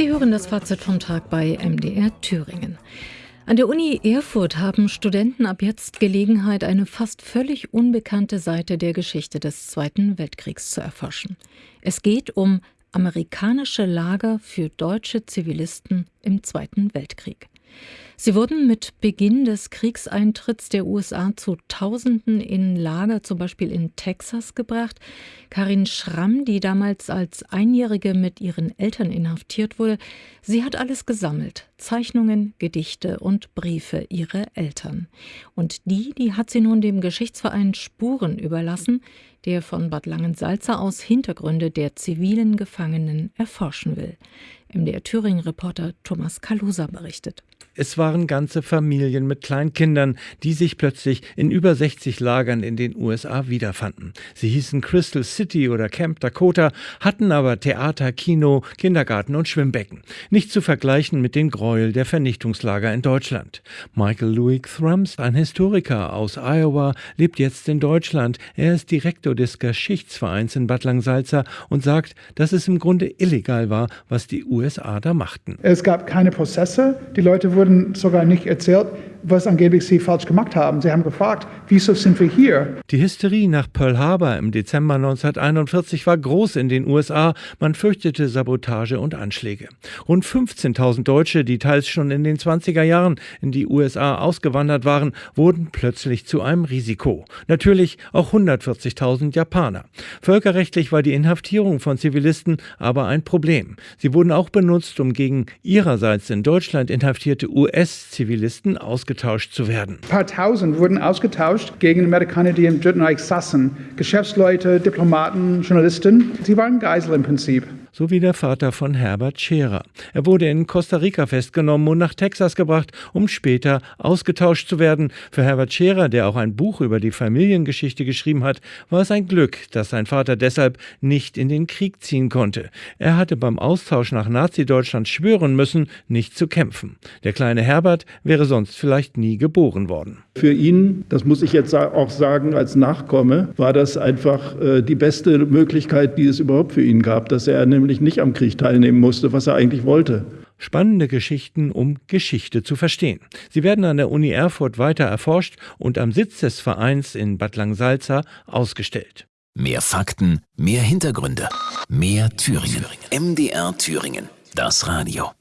Sie hören das Fazit vom Tag bei MDR Thüringen. An der Uni Erfurt haben Studenten ab jetzt Gelegenheit, eine fast völlig unbekannte Seite der Geschichte des Zweiten Weltkriegs zu erforschen. Es geht um amerikanische Lager für deutsche Zivilisten im Zweiten Weltkrieg. Sie wurden mit Beginn des Kriegseintritts der USA zu Tausenden in Lager, zum Beispiel in Texas, gebracht. Karin Schramm, die damals als Einjährige mit ihren Eltern inhaftiert wurde, sie hat alles gesammelt. Zeichnungen, Gedichte und Briefe ihrer Eltern. Und die, die hat sie nun dem Geschichtsverein Spuren überlassen, der von Bad Langensalza aus Hintergründe der zivilen Gefangenen erforschen will. MDR Thüringen-Reporter Thomas Kalusa berichtet. Es waren ganze Familien mit Kleinkindern, die sich plötzlich in über 60 Lagern in den USA wiederfanden. Sie hießen Crystal City oder Camp Dakota, hatten aber Theater, Kino, Kindergarten und Schwimmbecken. Nicht zu vergleichen mit den Gräuel der Vernichtungslager in Deutschland. Michael Louis Thrums, ein Historiker aus Iowa, lebt jetzt in Deutschland. Er ist Direktor des Geschichtsvereins in Bad Langsalza und sagt, dass es im Grunde illegal war, was die USA da machten. Es gab keine Prozesse, die Leute wurden wurden sogar nicht erzählt, was angeblich sie falsch gemacht haben. Sie haben gefragt, wieso sind wir hier? Die Hysterie nach Pearl Harbor im Dezember 1941 war groß in den USA. Man fürchtete Sabotage und Anschläge. Rund 15.000 Deutsche, die teils schon in den 20er Jahren in die USA ausgewandert waren, wurden plötzlich zu einem Risiko. Natürlich auch 140.000 Japaner. Völkerrechtlich war die Inhaftierung von Zivilisten aber ein Problem. Sie wurden auch benutzt, um gegen ihrerseits in Deutschland inhaftierte US-Zivilisten ausgetauscht zu werden. Ein paar Tausend wurden ausgetauscht gegen Amerikaner, die im Dritten Reich saßen. Geschäftsleute, Diplomaten, Journalisten. Sie waren Geisel im Prinzip sowie der Vater von Herbert Scherer. Er wurde in Costa Rica festgenommen und nach Texas gebracht, um später ausgetauscht zu werden. Für Herbert Scherer, der auch ein Buch über die Familiengeschichte geschrieben hat, war es ein Glück, dass sein Vater deshalb nicht in den Krieg ziehen konnte. Er hatte beim Austausch nach Nazi-Deutschland schwören müssen, nicht zu kämpfen. Der kleine Herbert wäre sonst vielleicht nie geboren worden. Für ihn, das muss ich jetzt auch sagen als Nachkomme, war das einfach äh, die beste Möglichkeit, die es überhaupt für ihn gab, dass er nämlich nämlich nicht am Krieg teilnehmen musste, was er eigentlich wollte. Spannende Geschichten, um Geschichte zu verstehen. Sie werden an der Uni Erfurt weiter erforscht und am Sitz des Vereins in Bad Langsalza ausgestellt. Mehr Fakten, mehr Hintergründe, mehr Thüringen. MDR Thüringen, das Radio.